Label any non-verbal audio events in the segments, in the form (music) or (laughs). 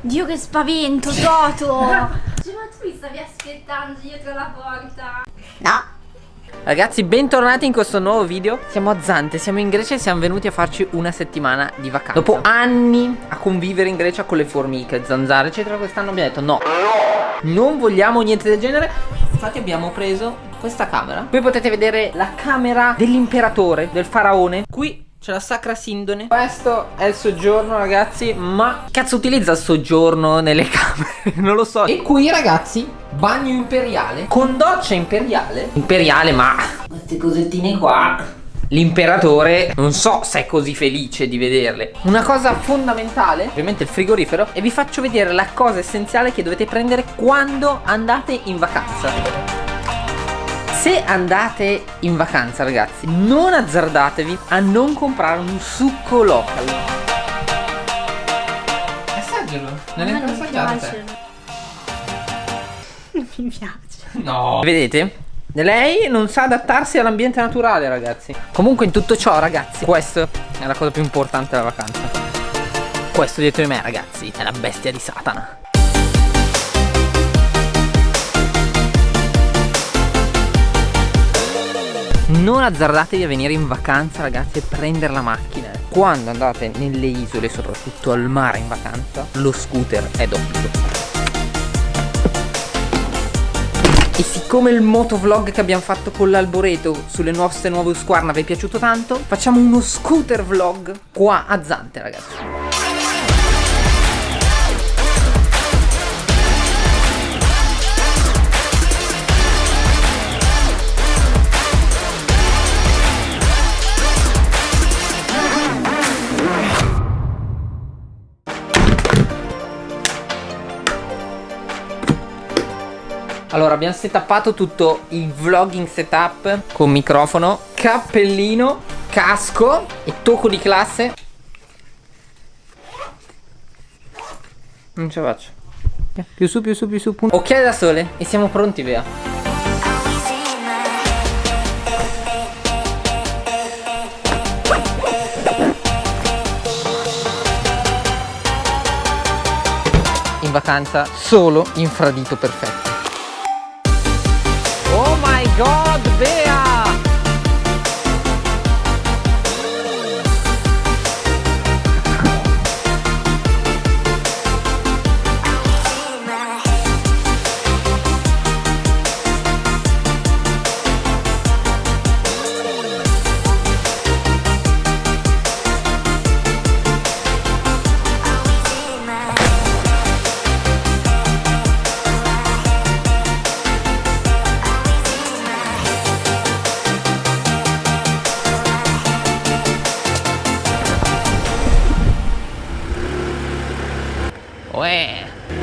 Dio che spavento, Toto! (laughs) ma tu mi stavi aspettando dietro la porta? No. Ragazzi bentornati in questo nuovo video. Siamo a Zante, siamo in Grecia e siamo venuti a farci una settimana di vacanza. Dopo anni a convivere in Grecia con le formiche, zanzare eccetera Quest'anno abbiamo detto no. Non vogliamo niente del genere. Infatti abbiamo preso questa camera. Qui potete vedere la camera dell'imperatore, del faraone Qui c'è la sacra sindone. Questo è il soggiorno ragazzi Ma cazzo utilizza il soggiorno nelle (laughs) camere? non lo so. E qui ragazzi Bagno imperiale. Con doccia imperiale. Imperiale ma Queste cosettine qua. L'imperatore non so se è così felice di vederle. Una cosa fondamentale Ovviamente il frigorifero E vi faccio vedere la cosa essenziale che dovete prendere quando andate in vacanza se andate in vacanza ragazzi non azzardatevi a non comprare un succo local. Assaggialo. Non è ancora assaggiato non mi piace. No. Vedete? Lei non sa adattarsi all'ambiente naturale ragazzi. Comunque in tutto ciò ragazzi Questo è la cosa più importante della vacanza. Questo dietro di me ragazzi È la bestia di Satana Non azzardatevi a venire in vacanza ragazzi e prendere la macchina. Quando andate nelle isole, soprattutto al mare in vacanza Lo scooter è d'obbligo. E siccome il motovlog che abbiamo fatto con l'Alboreto sulle nostre nuove Usquarna vi è piaciuto tanto Facciamo uno scooter vlog qua a Zante ragazzi Allora abbiamo setappato tutto il vlogging setup con microfono, cappellino, casco e tocco di classe. Non ce la faccio. Più su, più su, più su punto. Ok da sole e siamo pronti In vacanza solo infradito perfetto God,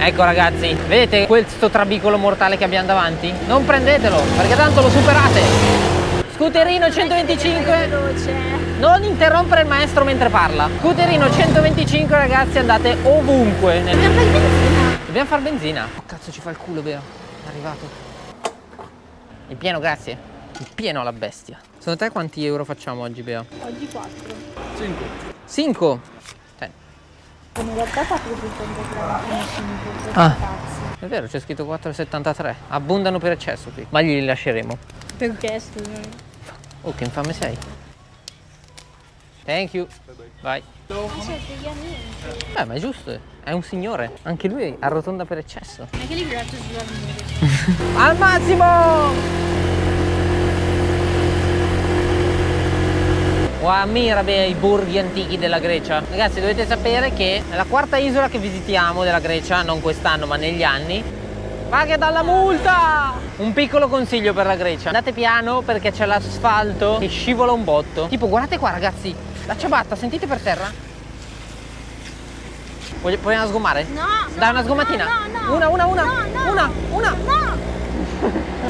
Ecco ragazzi, vedete questo trabicolo mortale che abbiamo davanti? Non prendetelo, perché tanto lo superate. Scooterino 125. Non interrompere il maestro mentre parla. Scooterino 125 ragazzi, andate ovunque. Dobbiamo fare benzina. Dobbiamo fare benzina. Oh, cazzo ci fa il culo, Bea. È arrivato. Il pieno, grazie. Il pieno alla bestia. Secondo te quanti euro facciamo oggi, Bea? Oggi 4. 5. 5? In realtà 4,75 Ah, è vero, c'è scritto 4,73. Abbondano per eccesso qui. Ma li lasceremo. Perché scusa? Oh, che infame sei. Thank you. Vai. Beh, ma è giusto. È un signore. Anche lui arrotonda per eccesso. Anche lì grazie sulla (laughs) Al massimo! O ammira bene i borghi antichi della Grecia. Ragazzi dovete sapere che è la quarta isola che visitiamo della Grecia, non quest'anno ma negli anni. Che dalla multa! Un piccolo consiglio per la Grecia. Andate piano perché c'è l'asfalto che scivola un botto. Tipo guardate qua ragazzi, la ciabatta, sentite per terra? Vogliamo sgommare? No! Dai una sgommatina! No, no, no. Una, una, una! No, una, una! No!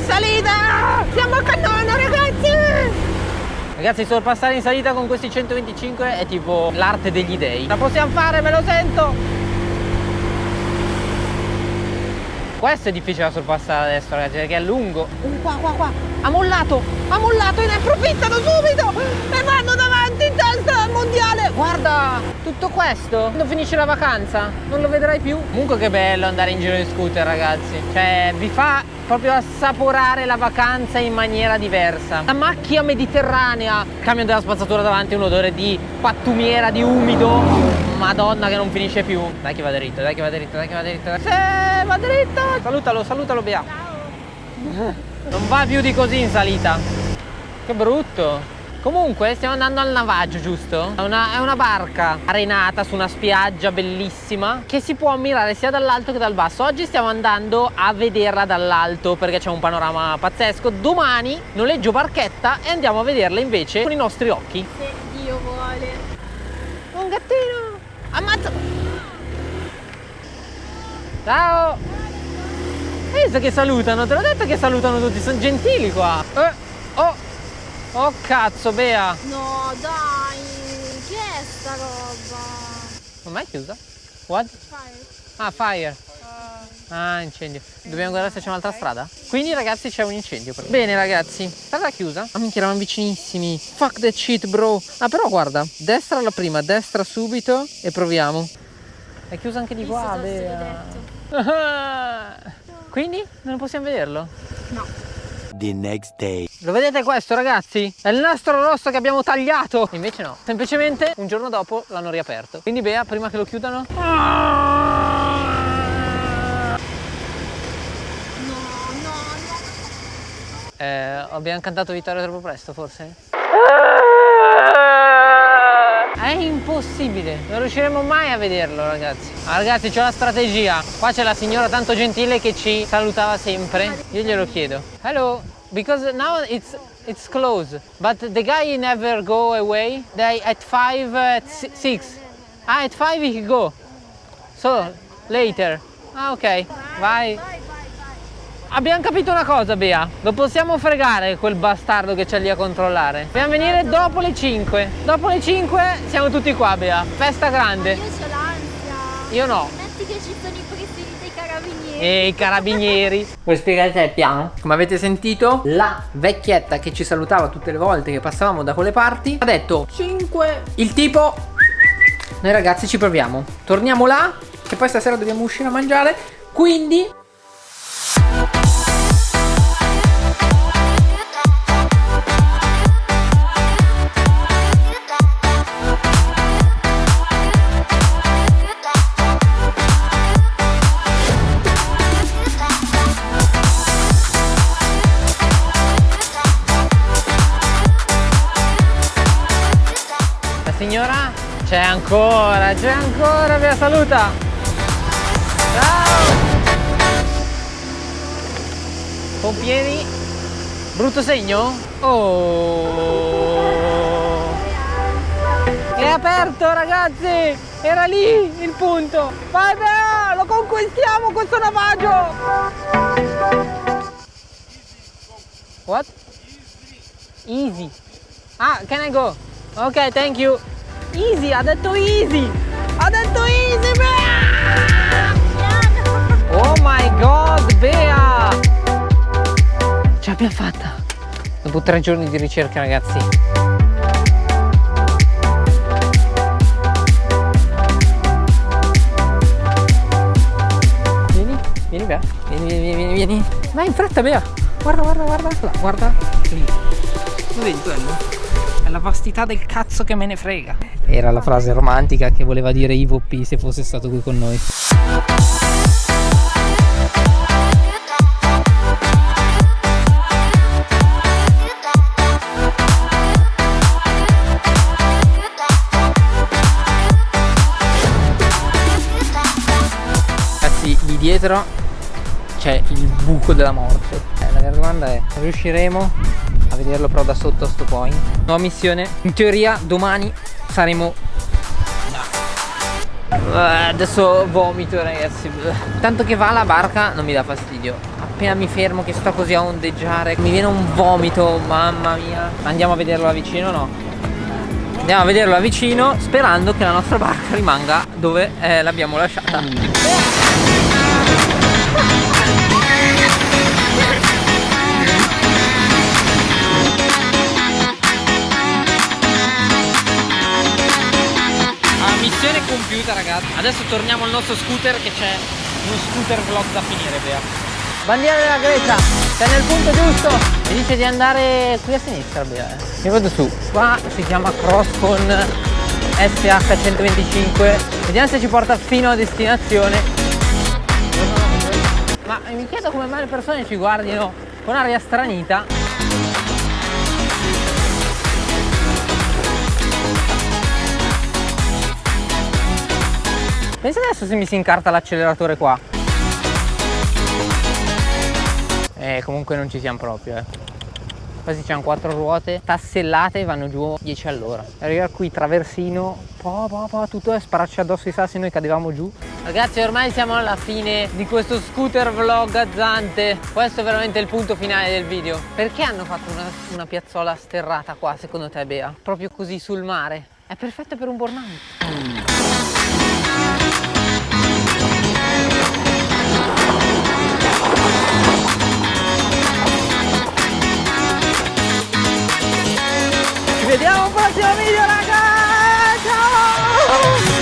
Salita! Siamo a cannone! Ragazzi sorpassare in salita con questi 125 è tipo l'arte degli dei. La possiamo fare, me lo sento. Questo è difficile da sorpassare adesso ragazzi perché è lungo. Uh, Qua qua qua. Ha mollato Ha mollato e ne approfittano subito E vanno al mondiale. Guarda Tutto questo? Quando finisce la vacanza? Non lo vedrai più? Comunque che bello andare in giro in scooter ragazzi. Cioè vi fa proprio assaporare la vacanza in maniera diversa. La macchia mediterranea. Camion della spazzatura davanti un odore di pattumiera, di umido. Madonna che non finisce più. Dai che va dritto, dai che va dritto, dai che va dritto. Sì, va dritto. Salutalo, salutalo Bea. Non va più di così in salita. Che brutto Comunque stiamo andando al navaggio, giusto? È una, è una, barca arenata su una spiaggia bellissima che si può ammirare sia dall'alto che dal basso. Oggi stiamo andando a vederla dall'alto perché c'è un panorama pazzesco. Domani noleggio barchetta e andiamo a vederla invece con i nostri occhi. Se Dio vuole. Un gattino! Ammazza! Ciao! Hai visto che salutano? Te l'ho detto che salutano tutti, sono gentili qua. Eh! Oh cazzo, Bea! No, dai! Che è sta roba? Non è chiusa? What? Fire. Ah, fire. Ah, incendio. Dobbiamo guardare se c'è un'altra strada? Quindi ragazzi c'è un incendio. Bene ragazzi, strada chiusa. Ah minchia, eravamo vicinissimi. Fuck that shit, bro. Ah, però guarda, destra la prima, destra subito e proviamo. È chiusa anche di qua, Bea. (laughs) Quindi non possiamo vederlo? No. The next day. Lo vedete questo ragazzi? È il nastro rosso che abbiamo tagliato. Invece no, semplicemente un giorno dopo l'hanno riaperto. Quindi Bea, prima che lo chiudano? No, no, no eh, Abbiamo cantato vittoria troppo presto forse? È impossibile, non riusciremo mai a vederlo ragazzi. Ah, Ragazzi c'è la strategia. Qua c'è la signora tanto gentile che ci salutava sempre. Io glielo chiedo. Hello, because now it's it's closed But the guy never go away They at 5, at 6 Ah, at 5 he go So, later Ah ok, vai Abbiamo capito una cosa, Bea. Lo possiamo fregare quel bastardo che c'è lì a controllare. Dobbiamo venire dopo le 5. Dopo le 5 siamo tutti qua, Bea. Festa grande. Io ho l'ansia. Io no. Metti che ci sono i. E i carabinieri. Vuoi spiegare te il piano? Come avete sentito, la vecchietta che ci salutava tutte le volte che passavamo da quelle parti ha detto 5. Il tipo... Noi ragazzi ci proviamo. Torniamo là, che poi stasera dobbiamo uscire a mangiare. Quindi signora? C'è ancora, c'è ancora, vi saluta! Ciao! Pompieri? Brutto segno? Oh! È aperto ragazzi! Era lì il punto! Vai Bea! Lo conquistiamo questo navaggio! What? Easy! Ah, can I go? Ok, thank you! Easy, ha detto easy! Ha detto easy, Bea! Oh my god, Bea! Ce l'abbiamo fatta! Dopo tre giorni di ricerca, ragazzi. Vieni, vieni Bea. Vieni, vieni, vieni, vieni. Vai in fretta, Bea. Guarda, guarda, guarda. Guarda. Lì. Lo vedi quello? la vastità del cazzo che me ne frega. Era la frase romantica che voleva dire Ivo P se fosse stato qui con noi. Ragazzi, lì dietro c'è il buco della morte. Eh, la vera domanda è, riusciremo a vederlo però da sotto a sto point nuova missione in teoria domani saremo. Uh, adesso vomito ragazzi. Tanto che va la barca non mi dà fastidio. Appena mi fermo che sto così a ondeggiare mi viene un vomito mamma mia. Andiamo a vederlo da vicino no? andiamo a vederlo da vicino sperando che la nostra barca rimanga dove eh, l'abbiamo lasciata compiuta ragazzi. Adesso torniamo al nostro scooter che c'è uno scooter vlog da finire Bea. Bandiera della Grecia, sei nel punto giusto. Mi dice di andare qui a sinistra Bea eh. Mi vado su. Qua si chiama Crosscon SH125 Vediamo se ci porta fino a destinazione. Ma mi chiedo come mai le persone ci guardino con aria stranita Pensa adesso se mi si incarta l'acceleratore qua. Eh comunque non ci siamo proprio eh. Quasi c'hanno quattro ruote tassellate vanno giù 10 all'ora. Arriva qui traversino po, po, po, tutto è spararci addosso i sassi noi cadevamo giù. Ragazzi ormai siamo alla fine di questo scooter vlog a Zante Questo è veramente il punto finale del video. Perché hanno fatto una, una piazzola sterrata qua secondo te Bea? Proprio così sul mare? È perfetto per un burnout vediamo un prossimo video raga! Ciao!